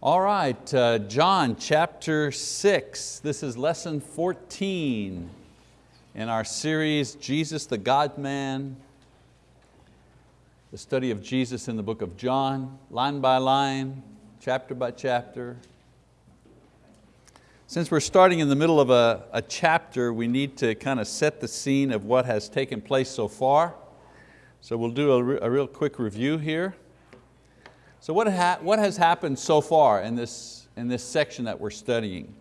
All right, uh, John chapter six. This is lesson 14 in our series, Jesus the God-man, the study of Jesus in the book of John, line by line, chapter by chapter. Since we're starting in the middle of a, a chapter, we need to kind of set the scene of what has taken place so far. So we'll do a, a real quick review here. So what, ha what has happened so far in this, in this section that we're studying?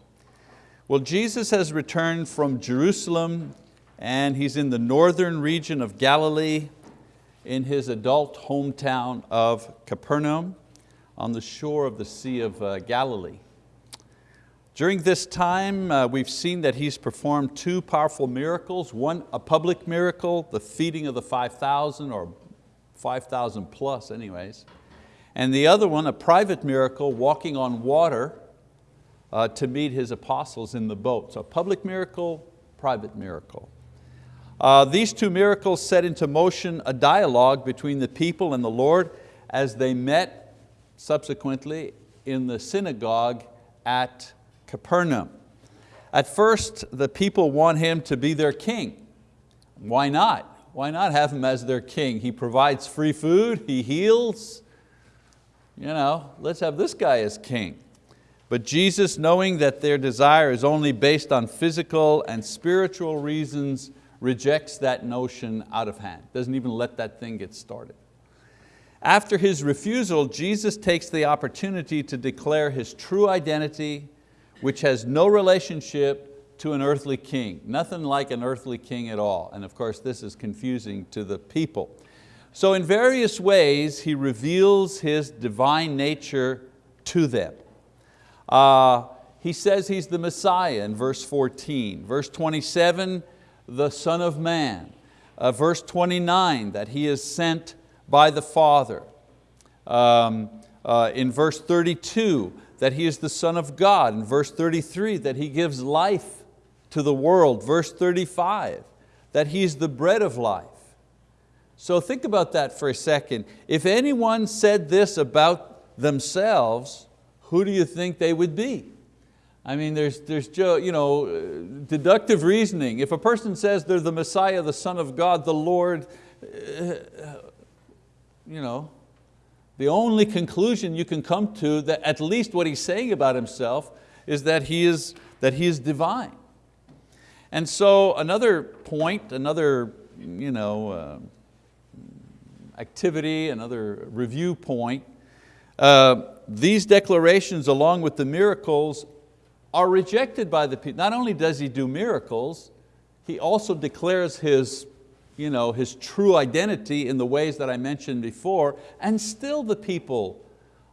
Well, Jesus has returned from Jerusalem and He's in the northern region of Galilee in His adult hometown of Capernaum on the shore of the Sea of uh, Galilee. During this time, uh, we've seen that He's performed two powerful miracles. One, a public miracle, the feeding of the 5,000 or 5,000 plus anyways and the other one, a private miracle, walking on water uh, to meet his apostles in the boat. So public miracle, private miracle. Uh, these two miracles set into motion a dialogue between the people and the Lord as they met subsequently in the synagogue at Capernaum. At first, the people want Him to be their king. Why not? Why not have Him as their king? He provides free food, He heals, you know, let's have this guy as king. But Jesus, knowing that their desire is only based on physical and spiritual reasons, rejects that notion out of hand, doesn't even let that thing get started. After his refusal, Jesus takes the opportunity to declare his true identity, which has no relationship to an earthly king, nothing like an earthly king at all. And of course, this is confusing to the people. So in various ways, He reveals His divine nature to them. Uh, he says He's the Messiah in verse 14. Verse 27, the Son of Man. Uh, verse 29, that He is sent by the Father. Um, uh, in verse 32, that He is the Son of God. In verse 33, that He gives life to the world. Verse 35, that He is the bread of life. So think about that for a second. If anyone said this about themselves, who do you think they would be? I mean, there's, there's you know, deductive reasoning. If a person says they're the Messiah, the Son of God, the Lord, uh, you know, the only conclusion you can come to that at least what he's saying about himself is that he is, that he is divine. And so another point, another you know, uh, activity, another review point. Uh, these declarations along with the miracles are rejected by the people. Not only does He do miracles, He also declares His, you know, His true identity in the ways that I mentioned before, and still the people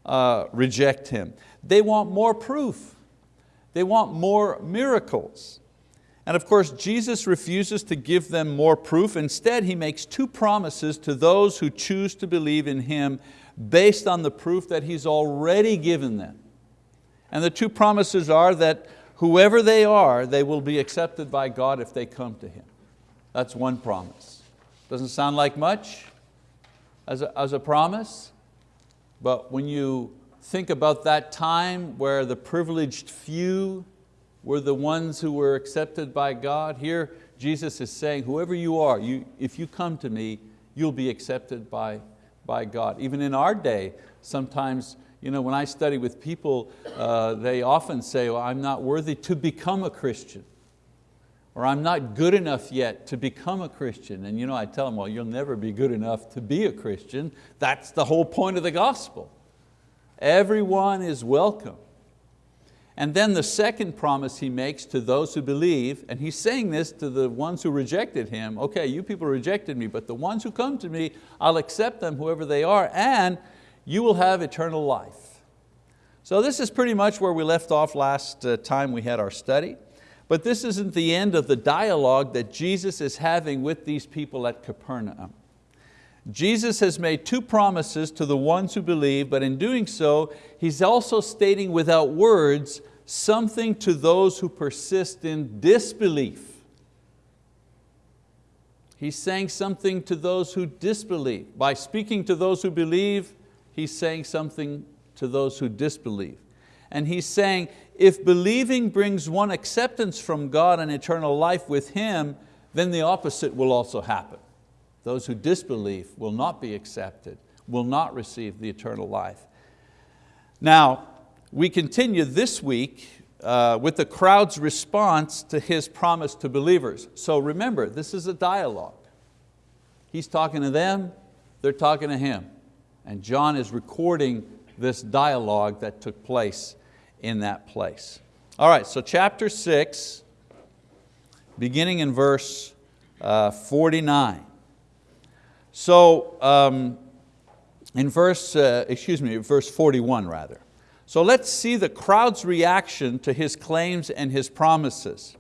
uh, reject Him. They want more proof. They want more miracles. And of course, Jesus refuses to give them more proof. Instead, He makes two promises to those who choose to believe in Him based on the proof that He's already given them. And the two promises are that whoever they are, they will be accepted by God if they come to Him. That's one promise. Doesn't sound like much as a, as a promise, but when you think about that time where the privileged few were the ones who were accepted by God. Here Jesus is saying, whoever you are, you, if you come to me, you'll be accepted by, by God. Even in our day, sometimes you know, when I study with people, uh, they often say, well, I'm not worthy to become a Christian or I'm not good enough yet to become a Christian. And you know, I tell them, well, you'll never be good enough to be a Christian. That's the whole point of the gospel. Everyone is welcome. And then the second promise he makes to those who believe, and he's saying this to the ones who rejected him, okay, you people rejected me, but the ones who come to me, I'll accept them, whoever they are, and you will have eternal life. So this is pretty much where we left off last uh, time we had our study. But this isn't the end of the dialogue that Jesus is having with these people at Capernaum. Jesus has made two promises to the ones who believe, but in doing so, He's also stating without words something to those who persist in disbelief. He's saying something to those who disbelieve. By speaking to those who believe, He's saying something to those who disbelieve. And he's saying, if believing brings one acceptance from God and eternal life with Him, then the opposite will also happen. Those who disbelieve will not be accepted, will not receive the eternal life. Now, we continue this week uh, with the crowd's response to His promise to believers. So remember, this is a dialogue. He's talking to them, they're talking to Him. And John is recording this dialogue that took place in that place. All right, so chapter six, beginning in verse uh, 49. So um, in verse, uh, excuse me, verse 41 rather. So let's see the crowd's reaction to his claims and his promises.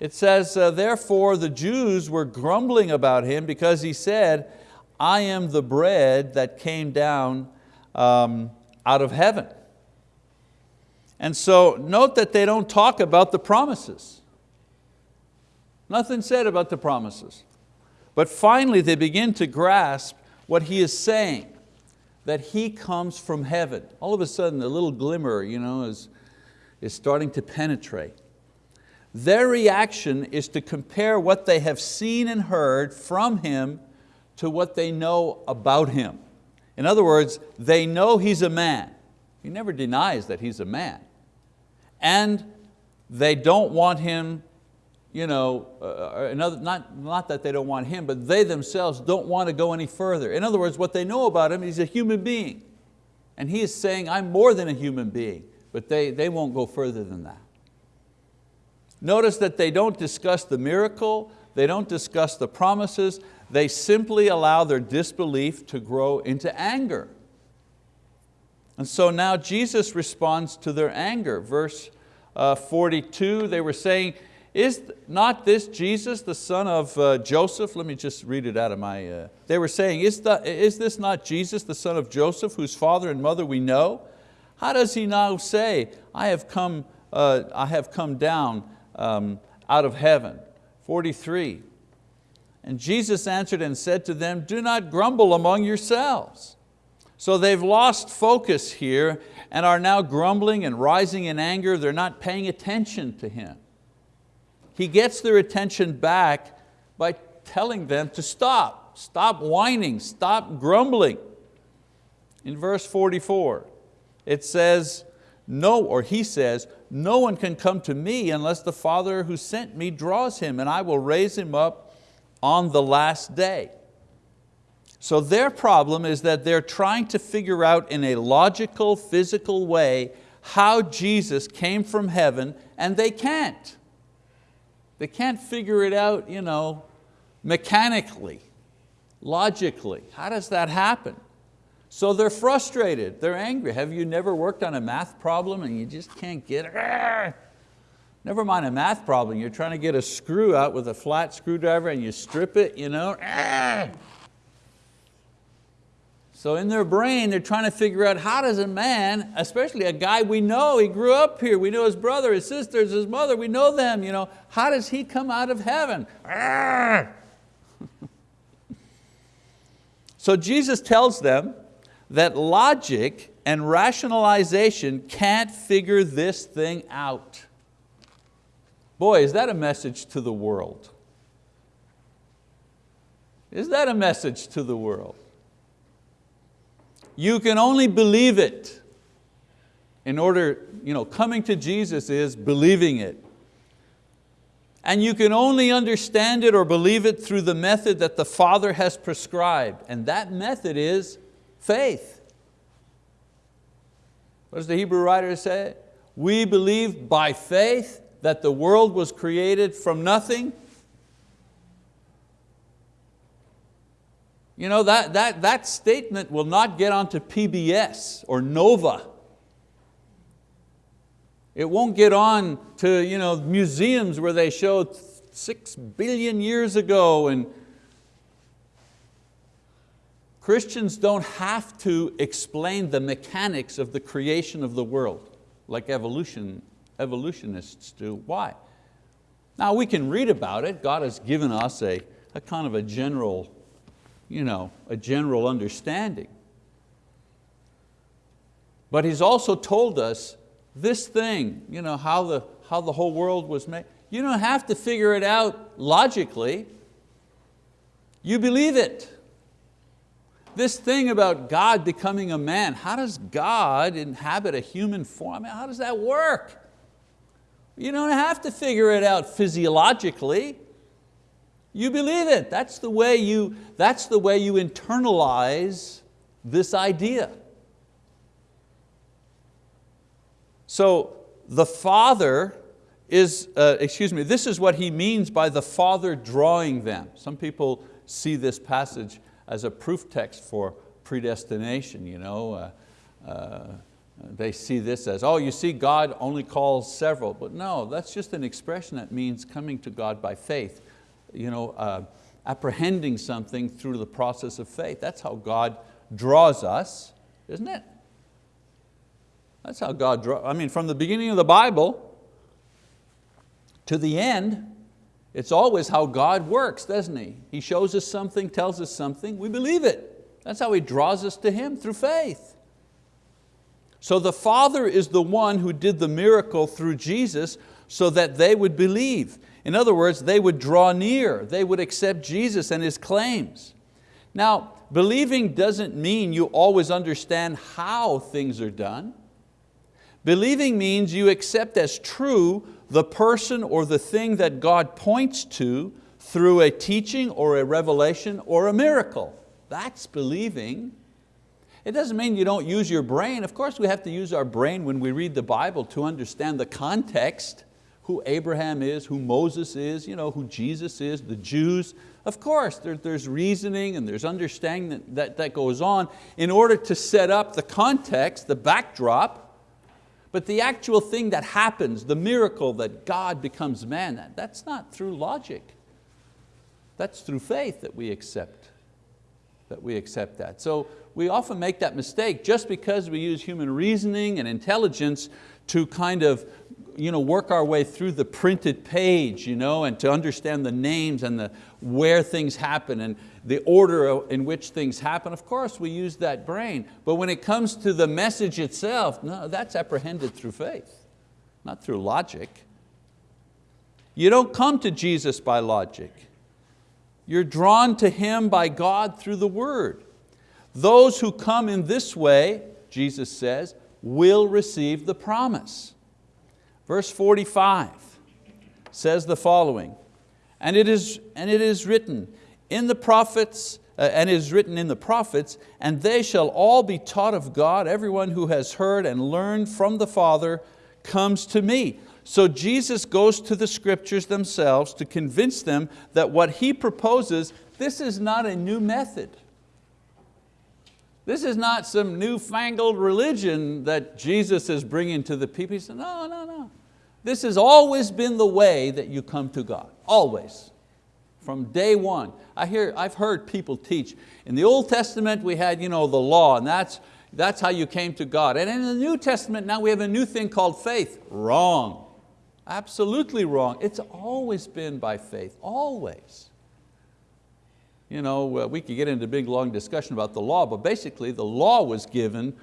It says, uh, therefore the Jews were grumbling about him because he said, I am the bread that came down um, out of heaven. And so note that they don't talk about the promises. Nothing said about the promises. But finally they begin to grasp what he is saying, that he comes from heaven. All of a sudden a little glimmer you know, is, is starting to penetrate. Their reaction is to compare what they have seen and heard from Him to what they know about Him. In other words, they know He's a man. He never denies that He's a man and they don't want him, you know, uh, another, not, not that they don't want him, but they themselves don't want to go any further. In other words, what they know about him, he's a human being. And he is saying, I'm more than a human being, but they, they won't go further than that. Notice that they don't discuss the miracle, they don't discuss the promises, they simply allow their disbelief to grow into anger. And so now Jesus responds to their anger. Verse uh, 42, they were saying, is not this Jesus, the son of uh, Joseph? Let me just read it out of my, uh, they were saying, is, the, is this not Jesus, the son of Joseph, whose father and mother we know? How does he now say, I have come, uh, I have come down um, out of heaven? 43, and Jesus answered and said to them, do not grumble among yourselves. So they've lost focus here and are now grumbling and rising in anger. They're not paying attention to Him. He gets their attention back by telling them to stop, stop whining, stop grumbling. In verse 44, it says, no, or he says, no one can come to me unless the Father who sent me draws him and I will raise him up on the last day. So their problem is that they're trying to figure out in a logical, physical way how Jesus came from heaven and they can't. They can't figure it out you know, mechanically, logically. How does that happen? So they're frustrated, they're angry. Have you never worked on a math problem and you just can't get it? Never mind a math problem, you're trying to get a screw out with a flat screwdriver and you strip it, you know? So in their brain, they're trying to figure out how does a man, especially a guy we know, he grew up here, we know his brother, his sisters, his mother, we know them, you know, how does he come out of heaven? so Jesus tells them that logic and rationalization can't figure this thing out. Boy, is that a message to the world? Is that a message to the world? You can only believe it. In order, you know, coming to Jesus is believing it. And you can only understand it or believe it through the method that the Father has prescribed. And that method is faith. What does the Hebrew writer say? We believe by faith that the world was created from nothing You know, that, that, that statement will not get onto PBS or Nova. It won't get on to you know, museums where they show six billion years ago and Christians don't have to explain the mechanics of the creation of the world like evolution, evolutionists do. Why? Now we can read about it. God has given us a, a kind of a general you know, a general understanding. But He's also told us this thing, you know, how the, how the whole world was made, you don't have to figure it out logically. You believe it. This thing about God becoming a man, how does God inhabit a human form? How does that work? You don't have to figure it out physiologically. You believe it. That's the way you, that's the way you internalize this idea. So the Father is, uh, excuse me, this is what he means by the Father drawing them. Some people see this passage as a proof text for predestination. You know? Uh, uh, they see this as, oh, you see God only calls several. But no, that's just an expression that means coming to God by faith. You know, uh, apprehending something through the process of faith. That's how God draws us, isn't it? That's how God draws, I mean, from the beginning of the Bible to the end, it's always how God works, doesn't He? He shows us something, tells us something, we believe it. That's how He draws us to Him, through faith. So the Father is the one who did the miracle through Jesus so that they would believe. In other words, they would draw near, they would accept Jesus and His claims. Now, believing doesn't mean you always understand how things are done. Believing means you accept as true the person or the thing that God points to through a teaching or a revelation or a miracle. That's believing. It doesn't mean you don't use your brain. Of course we have to use our brain when we read the Bible to understand the context, who Abraham is, who Moses is, you know, who Jesus is, the Jews. Of course, there, there's reasoning and there's understanding that, that, that goes on in order to set up the context, the backdrop, but the actual thing that happens, the miracle that God becomes man, that, that's not through logic. That's through faith that we accept, that we accept that. So we often make that mistake just because we use human reasoning and intelligence to kind of you know, work our way through the printed page you know, and to understand the names and the, where things happen and the order in which things happen. Of course, we use that brain. But when it comes to the message itself, no, that's apprehended through faith, not through logic. You don't come to Jesus by logic. You're drawn to Him by God through the word. Those who come in this way, Jesus says, will receive the promise. Verse 45 says the following, and it is, and it is written in the prophets, uh, and is written in the prophets, and they shall all be taught of God, everyone who has heard and learned from the Father comes to me. So Jesus goes to the scriptures themselves to convince them that what He proposes, this is not a new method. This is not some newfangled religion that Jesus is bringing to the people. He said, no, no, no. This has always been the way that you come to God, always, from day one. I hear, I've heard people teach, in the Old Testament we had you know, the law and that's, that's how you came to God. And in the New Testament now we have a new thing called faith. Wrong, absolutely wrong. It's always been by faith, always. You know, uh, we could get into a big long discussion about the law, but basically the law was given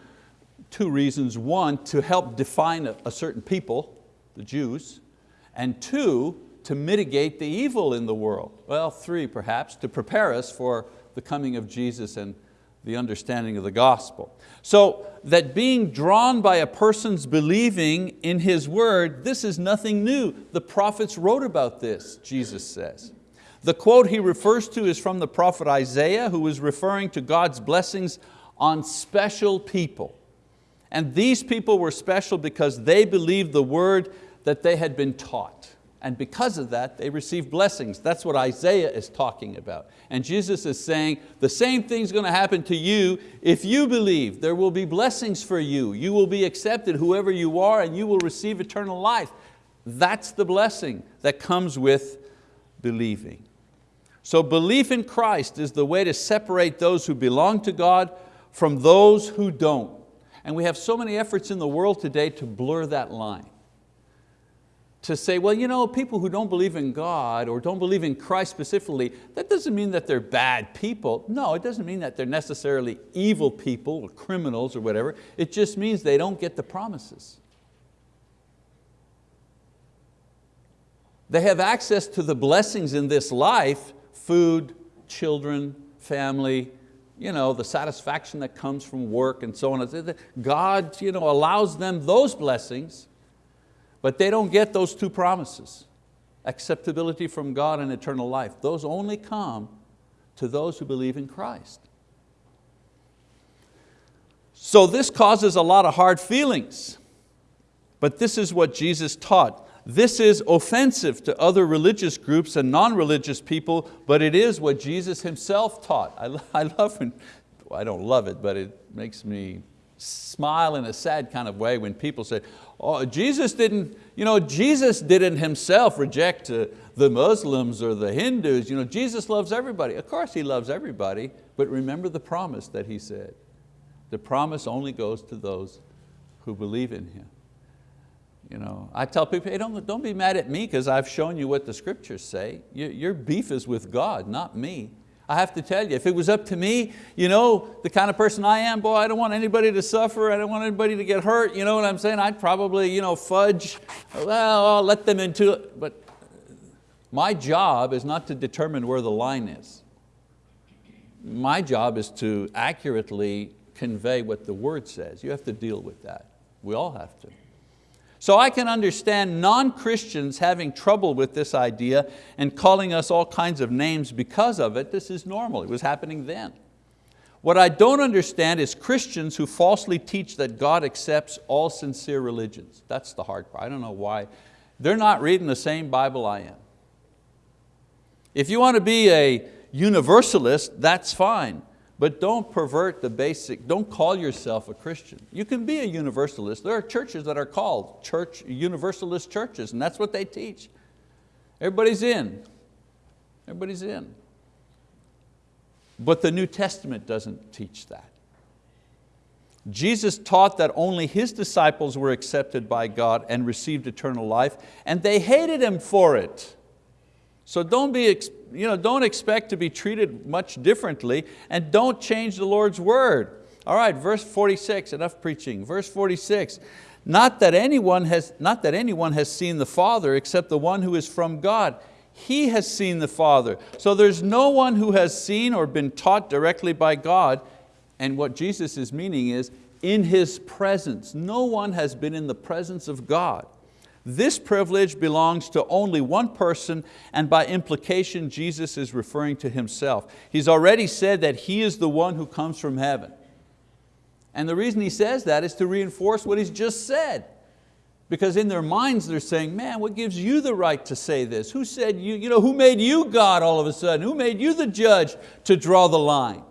two reasons. One, to help define a, a certain people, the Jews, and two, to mitigate the evil in the world. Well, three perhaps, to prepare us for the coming of Jesus and the understanding of the gospel. So that being drawn by a person's believing in His word, this is nothing new. The prophets wrote about this, Jesus says. The quote he refers to is from the prophet Isaiah who is referring to God's blessings on special people. And these people were special because they believed the word that they had been taught. And because of that, they received blessings. That's what Isaiah is talking about. And Jesus is saying, the same thing's going to happen to you if you believe. There will be blessings for you. You will be accepted, whoever you are, and you will receive eternal life. That's the blessing that comes with believing. So belief in Christ is the way to separate those who belong to God from those who don't. And we have so many efforts in the world today to blur that line to say, well, you know, people who don't believe in God or don't believe in Christ specifically, that doesn't mean that they're bad people. No, it doesn't mean that they're necessarily evil people or criminals or whatever. It just means they don't get the promises. They have access to the blessings in this life, food, children, family, you know, the satisfaction that comes from work and so on. God you know, allows them those blessings, but they don't get those two promises, acceptability from God and eternal life. Those only come to those who believe in Christ. So this causes a lot of hard feelings, but this is what Jesus taught. This is offensive to other religious groups and non-religious people, but it is what Jesus Himself taught. I, I love when, I don't love it, but it makes me smile in a sad kind of way when people say, oh, Jesus didn't, you know, Jesus didn't Himself reject uh, the Muslims or the Hindus. You know, Jesus loves everybody. Of course He loves everybody, but remember the promise that He said. The promise only goes to those who believe in Him. You know, I tell people, hey, don't, don't be mad at me because I've shown you what the scriptures say. Your, your beef is with God, not me. I have to tell you, if it was up to me, you know, the kind of person I am, boy, I don't want anybody to suffer, I don't want anybody to get hurt, you know what I'm saying? I'd probably you know, fudge, well, I'll let them into it. But my job is not to determine where the line is. My job is to accurately convey what the word says. You have to deal with that. We all have to. So I can understand non-Christians having trouble with this idea and calling us all kinds of names because of it. This is normal, it was happening then. What I don't understand is Christians who falsely teach that God accepts all sincere religions. That's the hard part, I don't know why. They're not reading the same Bible I am. If you want to be a universalist, that's fine. But don't pervert the basic, don't call yourself a Christian. You can be a universalist. There are churches that are called church, universalist churches, and that's what they teach. Everybody's in, everybody's in. But the New Testament doesn't teach that. Jesus taught that only His disciples were accepted by God and received eternal life, and they hated Him for it. So don't, be, you know, don't expect to be treated much differently and don't change the Lord's word. All right, verse 46, enough preaching. Verse 46, not that, anyone has, not that anyone has seen the Father except the one who is from God. He has seen the Father. So there's no one who has seen or been taught directly by God. And what Jesus is meaning is, in His presence. No one has been in the presence of God. This privilege belongs to only one person and by implication Jesus is referring to Himself. He's already said that He is the one who comes from heaven. And the reason He says that is to reinforce what He's just said. Because in their minds they're saying, man, what gives you the right to say this? Who said you, you know, who made you God all of a sudden? Who made you the judge to draw the line?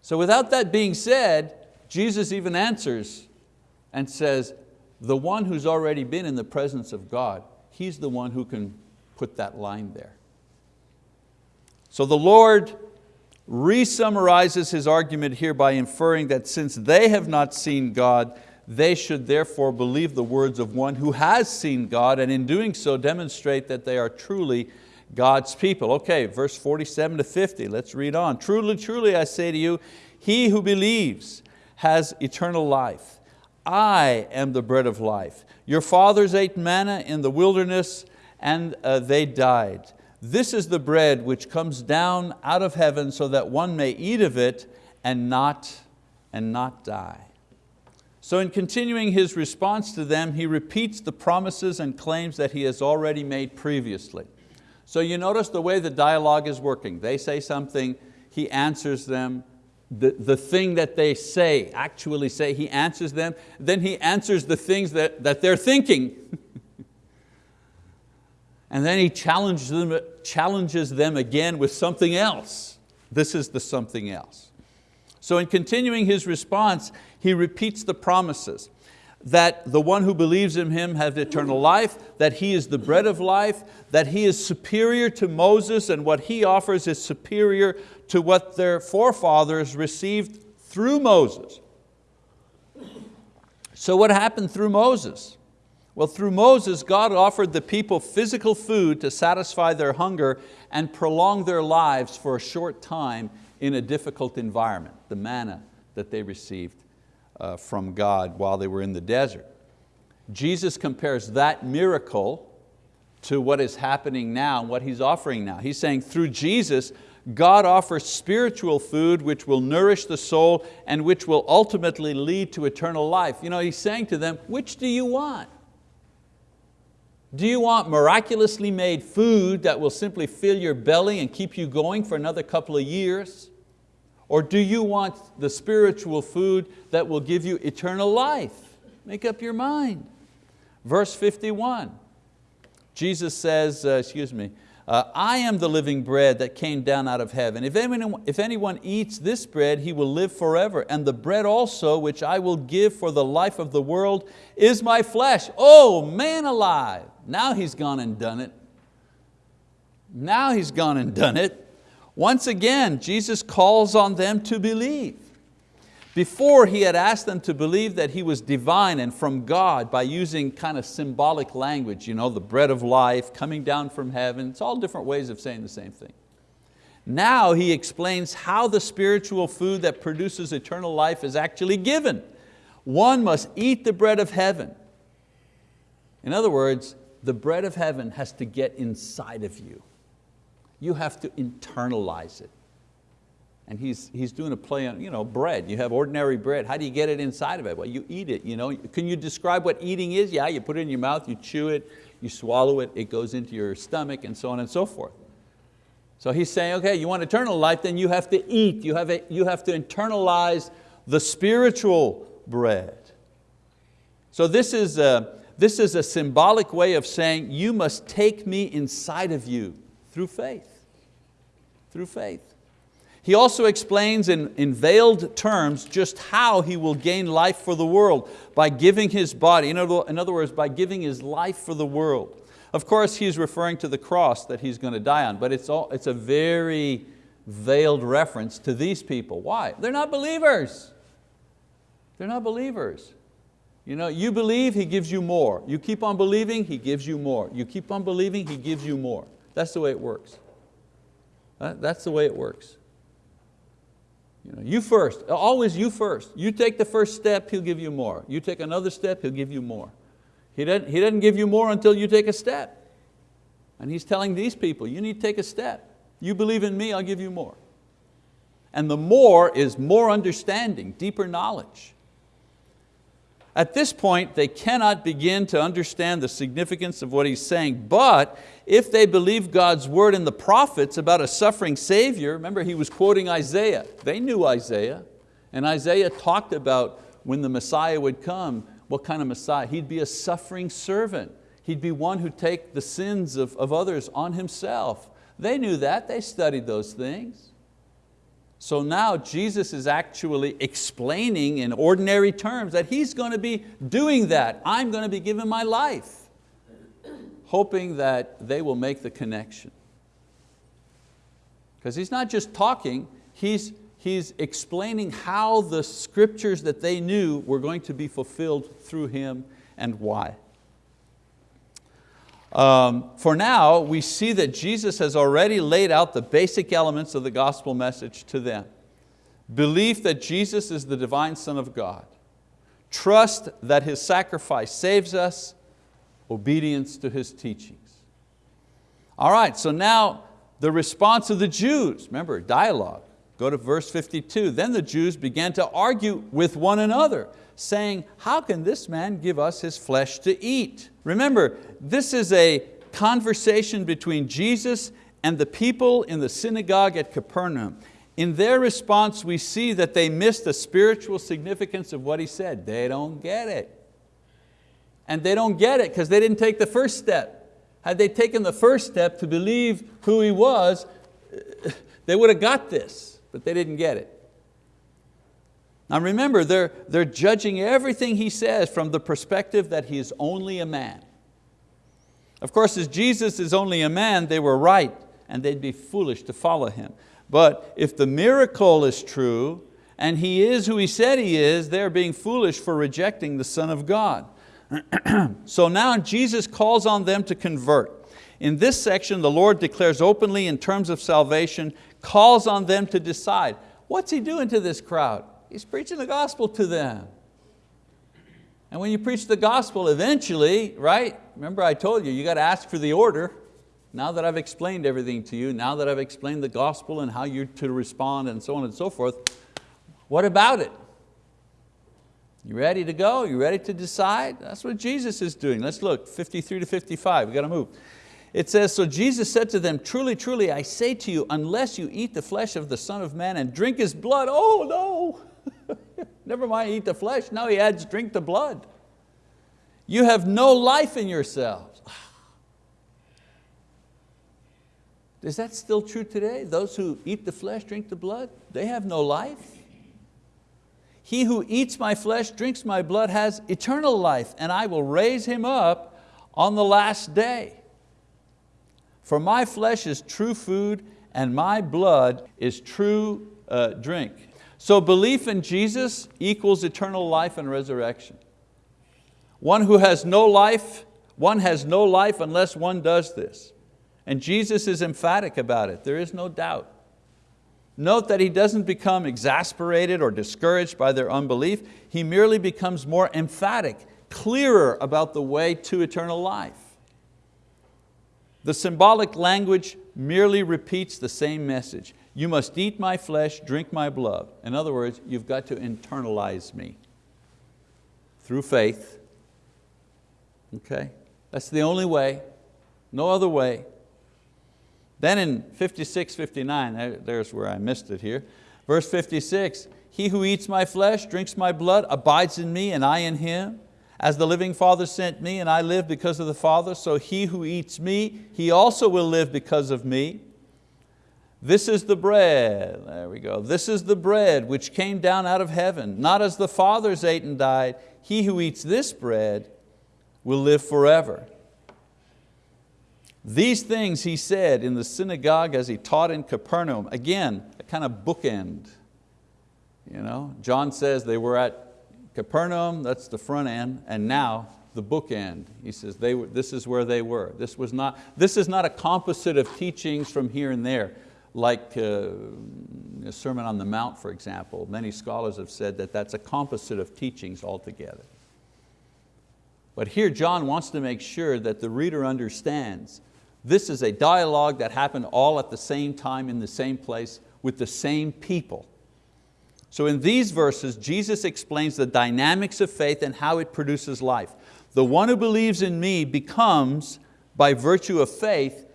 So without that being said, Jesus even answers and says, the one who's already been in the presence of God, he's the one who can put that line there. So the Lord re-summarizes his argument here by inferring that since they have not seen God, they should therefore believe the words of one who has seen God and in doing so demonstrate that they are truly God's people. Okay, verse 47 to 50, let's read on. Truly, truly I say to you, he who believes has eternal life. I am the bread of life. Your fathers ate manna in the wilderness and uh, they died. This is the bread which comes down out of heaven so that one may eat of it and not, and not die. So in continuing his response to them, he repeats the promises and claims that he has already made previously. So you notice the way the dialogue is working. They say something, he answers them, the, the thing that they say, actually say, he answers them, then he answers the things that, that they're thinking. and then he challenges them, challenges them again with something else. This is the something else. So in continuing his response, he repeats the promises that the one who believes in Him has eternal life, that He is the bread of life, that He is superior to Moses and what He offers is superior to what their forefathers received through Moses. So what happened through Moses? Well, through Moses, God offered the people physical food to satisfy their hunger and prolong their lives for a short time in a difficult environment, the manna that they received uh, from God while they were in the desert. Jesus compares that miracle to what is happening now, and what He's offering now. He's saying through Jesus, God offers spiritual food which will nourish the soul and which will ultimately lead to eternal life. You know, He's saying to them, which do you want? Do you want miraculously made food that will simply fill your belly and keep you going for another couple of years? Or do you want the spiritual food that will give you eternal life? Make up your mind. Verse 51, Jesus says, uh, excuse me, uh, I am the living bread that came down out of heaven. If anyone, if anyone eats this bread, he will live forever. And the bread also, which I will give for the life of the world, is my flesh. Oh, man alive. Now he's gone and done it. Now he's gone and done it. Once again, Jesus calls on them to believe. Before he had asked them to believe that He was divine and from God by using kind of symbolic language, you know, the bread of life coming down from heaven. It's all different ways of saying the same thing. Now He explains how the spiritual food that produces eternal life is actually given. One must eat the bread of heaven. In other words, the bread of heaven has to get inside of you. You have to internalize it. And he's, he's doing a play on you know, bread. You have ordinary bread. How do you get it inside of it? Well, you eat it. You know? Can you describe what eating is? Yeah, you put it in your mouth, you chew it, you swallow it, it goes into your stomach and so on and so forth. So he's saying, okay, you want eternal life, then you have to eat. You have, a, you have to internalize the spiritual bread. So this is, a, this is a symbolic way of saying you must take me inside of you through faith, through faith. He also explains in, in veiled terms just how he will gain life for the world by giving his body, in other, in other words, by giving his life for the world. Of course, he's referring to the cross that he's going to die on, but it's, all, it's a very veiled reference to these people. Why? They're not believers. They're not believers. You, know, you believe, He gives you more. You keep on believing, He gives you more. You keep on believing, He gives you more. That's the way it works. That's the way it works. You, know, you first, always you first. You take the first step, He'll give you more. You take another step, He'll give you more. He doesn't, he doesn't give you more until you take a step. And He's telling these people, you need to take a step. You believe in me, I'll give you more. And the more is more understanding, deeper knowledge. At this point, they cannot begin to understand the significance of what he's saying, but if they believe God's word in the prophets about a suffering Savior, remember he was quoting Isaiah, they knew Isaiah, and Isaiah talked about when the Messiah would come, what kind of Messiah? He'd be a suffering servant. He'd be one who'd take the sins of, of others on himself. They knew that, they studied those things. So now Jesus is actually explaining in ordinary terms that He's going to be doing that. I'm going to be giving my life, hoping that they will make the connection. Because He's not just talking, He's, he's explaining how the scriptures that they knew were going to be fulfilled through Him and why. Um, for now, we see that Jesus has already laid out the basic elements of the gospel message to them. Belief that Jesus is the divine Son of God. Trust that His sacrifice saves us. Obedience to His teachings. All right, so now the response of the Jews. Remember, dialogue. Go to verse 52. Then the Jews began to argue with one another saying, how can this man give us his flesh to eat? Remember, this is a conversation between Jesus and the people in the synagogue at Capernaum. In their response, we see that they miss the spiritual significance of what he said. They don't get it. And they don't get it because they didn't take the first step. Had they taken the first step to believe who he was, uh, they would have got this, but they didn't get it. Now remember, they're, they're judging everything he says from the perspective that he is only a man. Of course, as Jesus is only a man, they were right and they'd be foolish to follow him. But if the miracle is true and he is who he said he is, they're being foolish for rejecting the Son of God. so now Jesus calls on them to convert. In this section, the Lord declares openly in terms of salvation, calls on them to decide, what's He doing to this crowd? He's preaching the gospel to them. And when you preach the gospel, eventually, right? Remember I told you, you got to ask for the order. Now that I've explained everything to you, now that I've explained the gospel and how you're to respond and so on and so forth, what about it? You ready to go? You ready to decide? That's what Jesus is doing. Let's look, 53 to 55, we got to move. It says, so Jesus said to them, truly, truly, I say to you, unless you eat the flesh of the Son of Man and drink His blood, oh no, never mind eat the flesh, now He adds drink the blood. You have no life in yourselves. Is that still true today? Those who eat the flesh, drink the blood, they have no life. He who eats my flesh, drinks my blood, has eternal life, and I will raise him up on the last day. For my flesh is true food and my blood is true uh, drink. So belief in Jesus equals eternal life and resurrection. One who has no life, one has no life unless one does this. And Jesus is emphatic about it, there is no doubt. Note that he doesn't become exasperated or discouraged by their unbelief, he merely becomes more emphatic, clearer about the way to eternal life. The symbolic language merely repeats the same message. You must eat my flesh, drink my blood. In other words, you've got to internalize me through faith. Okay, that's the only way, no other way. Then in 56, 59, there's where I missed it here. Verse 56, he who eats my flesh, drinks my blood, abides in me and I in him. As the living Father sent me and I live because of the Father, so he who eats me, he also will live because of me. This is the bread, there we go. This is the bread which came down out of heaven, not as the fathers ate and died. He who eats this bread will live forever. These things he said in the synagogue as he taught in Capernaum. Again, a kind of bookend. You know, John says they were at Capernaum, that's the front end, and now the bookend. He says they were, this is where they were. This, was not, this is not a composite of teachings from here and there, like uh, a Sermon on the Mount, for example. Many scholars have said that that's a composite of teachings altogether. But here John wants to make sure that the reader understands this is a dialogue that happened all at the same time in the same place with the same people. So in these verses, Jesus explains the dynamics of faith and how it produces life. The one who believes in me becomes, by virtue of faith,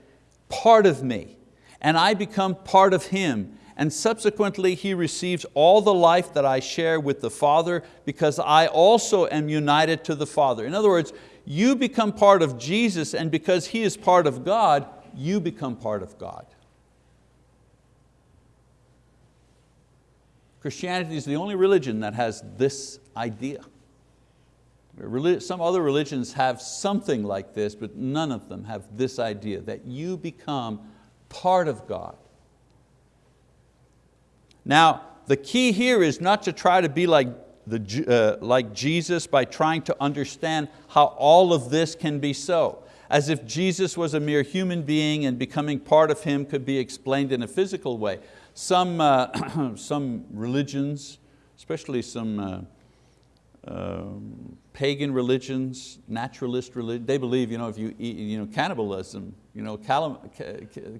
part of me, and I become part of him, and subsequently he receives all the life that I share with the Father because I also am united to the Father. In other words, you become part of Jesus and because He is part of God, you become part of God. Christianity is the only religion that has this idea. Some other religions have something like this, but none of them have this idea, that you become part of God. Now, the key here is not to try to be like, the, uh, like Jesus by trying to understand how all of this can be so as if Jesus was a mere human being and becoming part of Him could be explained in a physical way. Some, uh, some religions, especially some uh, uh, pagan religions, naturalist religion, they believe you know, if you eat you know, cannibalism, you know,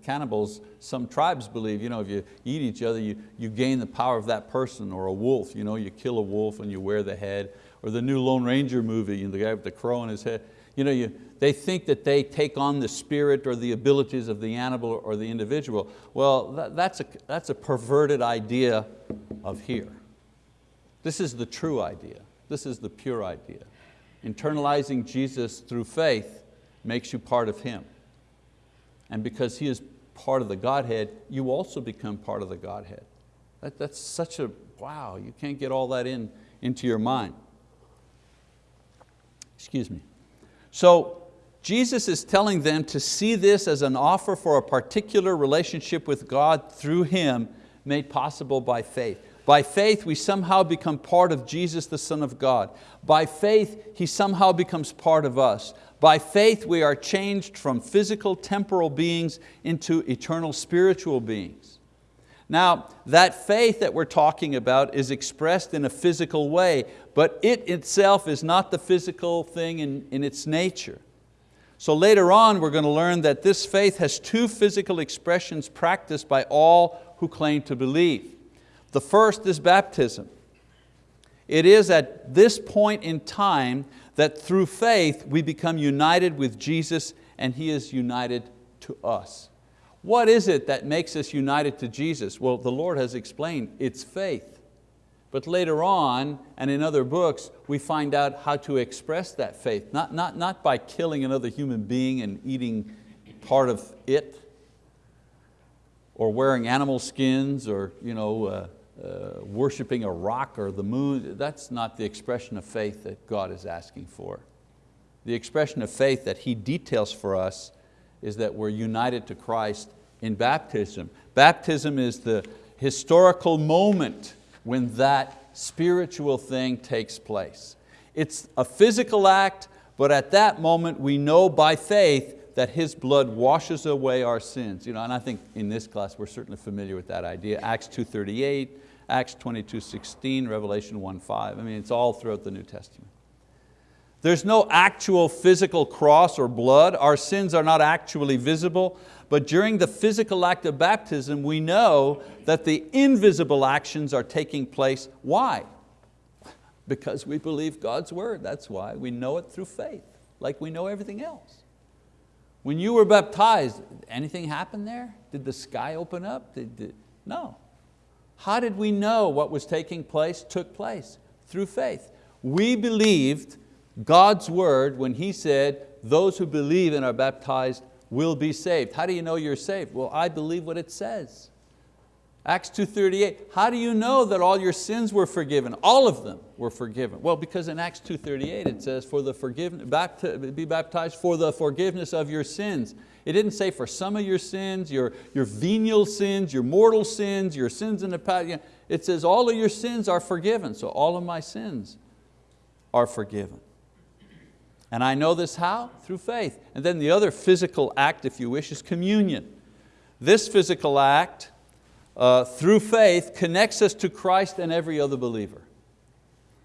cannibals, some tribes believe you know, if you eat each other, you, you gain the power of that person, or a wolf, you, know, you kill a wolf and you wear the head, or the new Lone Ranger movie, you know, the guy with the crow on his head, you know, you, they think that they take on the spirit or the abilities of the animal or the individual. Well, that, that's, a, that's a perverted idea of here. This is the true idea. This is the pure idea. Internalizing Jesus through faith makes you part of Him. And because He is part of the Godhead, you also become part of the Godhead. That, that's such a, wow, you can't get all that in into your mind. Excuse me. So Jesus is telling them to see this as an offer for a particular relationship with God through Him made possible by faith. By faith, we somehow become part of Jesus, the Son of God. By faith, He somehow becomes part of us. By faith, we are changed from physical, temporal beings into eternal spiritual beings. Now, that faith that we're talking about is expressed in a physical way, but it itself is not the physical thing in, in its nature. So later on, we're going to learn that this faith has two physical expressions practiced by all who claim to believe. The first is baptism. It is at this point in time that through faith we become united with Jesus and He is united to us. What is it that makes us united to Jesus? Well, the Lord has explained, it's faith. But later on, and in other books, we find out how to express that faith, not, not, not by killing another human being and eating part of it, or wearing animal skins, or you know, uh, uh, worshiping a rock or the moon. That's not the expression of faith that God is asking for. The expression of faith that He details for us is that we're united to Christ in baptism. Baptism is the historical moment when that spiritual thing takes place. It's a physical act, but at that moment we know by faith that His blood washes away our sins. You know, and I think in this class we're certainly familiar with that idea. Acts 2.38, Acts 22.16, Revelation 1.5. I mean, it's all throughout the New Testament. There's no actual physical cross or blood. Our sins are not actually visible, but during the physical act of baptism, we know that the invisible actions are taking place. Why? Because we believe God's word, that's why. We know it through faith, like we know everything else. When you were baptized, anything happen there? Did the sky open up? Did, did, no. How did we know what was taking place took place? Through faith. We believed God's word when He said, those who believe and are baptized will be saved. How do you know you're saved? Well, I believe what it says. Acts 2.38, how do you know that all your sins were forgiven? All of them were forgiven. Well, because in Acts 2.38 it says, for the forgiveness, be baptized for the forgiveness of your sins. It didn't say for some of your sins, your, your venial sins, your mortal sins, your sins in the past. It says all of your sins are forgiven, so all of my sins are forgiven. And I know this how? Through faith. And then the other physical act, if you wish, is communion. This physical act, uh, through faith, connects us to Christ and every other believer.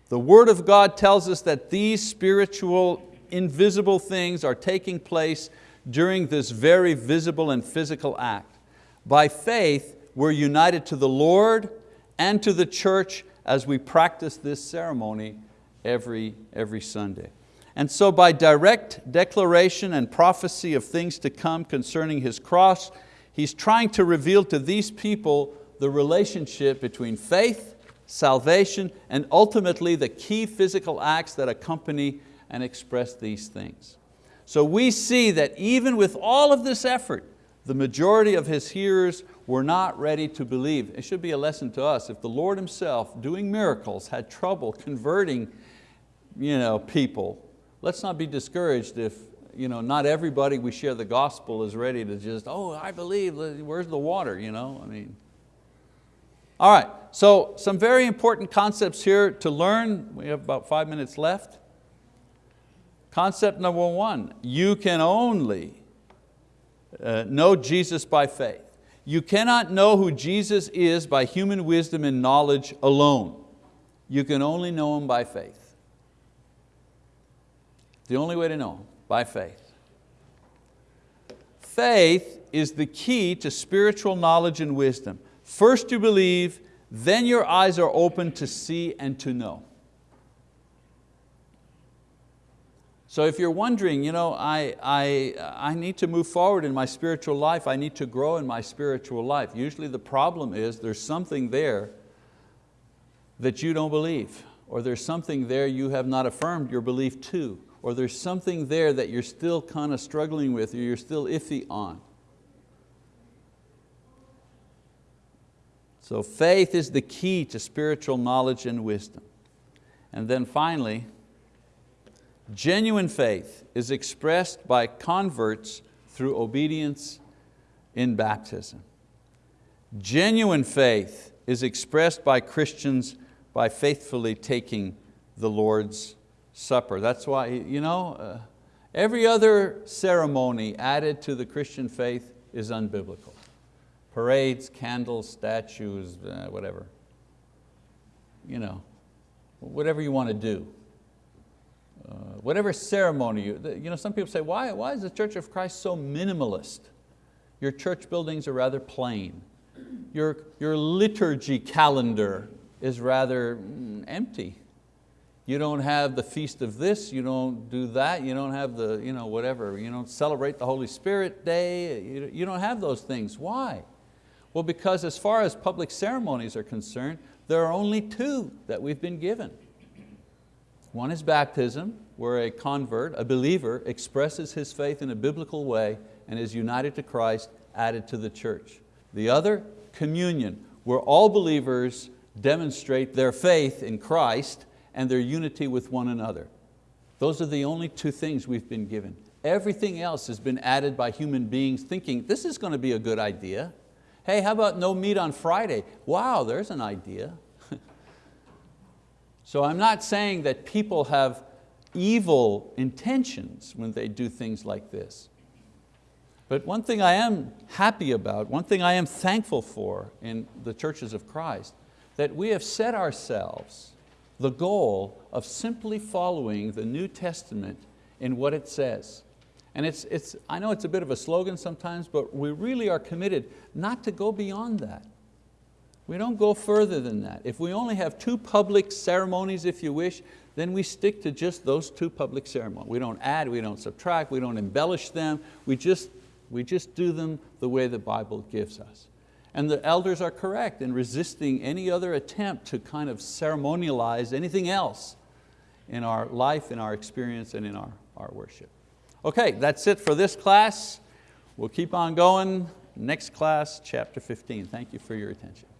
The word of God tells us that these spiritual, invisible things are taking place during this very visible and physical act. By faith, we're united to the Lord and to the church as we practice this ceremony every, every Sunday. And so by direct declaration and prophecy of things to come concerning His cross, He's trying to reveal to these people the relationship between faith, salvation, and ultimately the key physical acts that accompany and express these things. So we see that even with all of this effort, the majority of His hearers were not ready to believe. It should be a lesson to us. If the Lord Himself, doing miracles, had trouble converting you know, people, let's not be discouraged if you know, not everybody we share the gospel is ready to just, oh, I believe, where's the water? You know? I mean, all right, so some very important concepts here to learn. We have about five minutes left. Concept number one, you can only uh, know Jesus by faith. You cannot know who Jesus is by human wisdom and knowledge alone. You can only know Him by faith. The only way to know, by faith. Faith is the key to spiritual knowledge and wisdom. First you believe, then your eyes are open to see and to know. So if you're wondering, you know, I, I, uh, I need to move forward in my spiritual life, I need to grow in my spiritual life. Usually the problem is there's something there that you don't believe, or there's something there you have not affirmed your belief to, or there's something there that you're still kind of struggling with or you're still iffy on. So faith is the key to spiritual knowledge and wisdom. And then finally, genuine faith is expressed by converts through obedience in baptism. Genuine faith is expressed by Christians by faithfully taking the Lord's Supper. That's why, you know, uh, every other ceremony added to the Christian faith is unbiblical. parades, candles, statues, uh, whatever. You know, whatever you want to do. Uh, whatever ceremony, you, you know, some people say, why, why is the Church of Christ so minimalist? Your church buildings are rather plain. Your, your liturgy calendar is rather mm, empty. You don't have the feast of this, you don't do that, you don't have the, you know, whatever, you don't celebrate the Holy Spirit Day, you, you don't have those things. Why? Well, because as far as public ceremonies are concerned, there are only two that we've been given. One is baptism, where a convert, a believer, expresses his faith in a biblical way and is united to Christ, added to the church. The other, communion, where all believers demonstrate their faith in Christ and their unity with one another. Those are the only two things we've been given. Everything else has been added by human beings thinking, this is going to be a good idea. Hey, how about no meat on Friday? Wow, there's an idea. so I'm not saying that people have evil intentions when they do things like this. But one thing I am happy about, one thing I am thankful for in the churches of Christ, that we have set ourselves the goal of simply following the New Testament in what it says. And it's, it's, I know it's a bit of a slogan sometimes, but we really are committed not to go beyond that. We don't go further than that. If we only have two public ceremonies, if you wish, then we stick to just those two public ceremonies. We don't add, we don't subtract, we don't embellish them, we just, we just do them the way the Bible gives us. And the elders are correct in resisting any other attempt to kind of ceremonialize anything else in our life, in our experience, and in our, our worship. Okay, that's it for this class. We'll keep on going. Next class, chapter 15. Thank you for your attention.